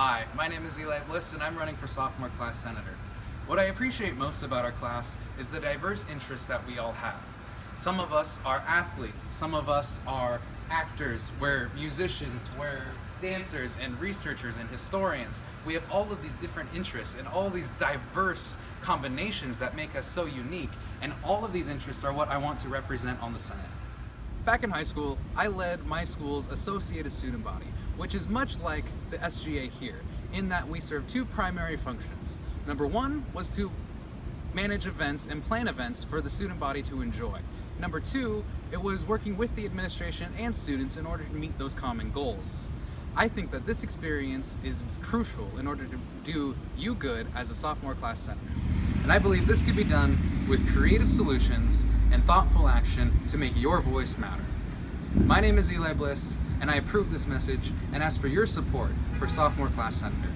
Hi, my name is Eli Bliss and I'm running for sophomore class senator. What I appreciate most about our class is the diverse interests that we all have. Some of us are athletes, some of us are actors, we're musicians, we're dancers and researchers and historians. We have all of these different interests and all these diverse combinations that make us so unique and all of these interests are what I want to represent on the Senate. Back in high school, I led my school's associated student body, which is much like the SGA here, in that we serve two primary functions. Number one was to manage events and plan events for the student body to enjoy. Number two, it was working with the administration and students in order to meet those common goals. I think that this experience is crucial in order to do you good as a sophomore class senator. And I believe this could be done with creative solutions and thoughtful action to make your voice matter. My name is Eli Bliss, and I approve this message and ask for your support for sophomore class senator.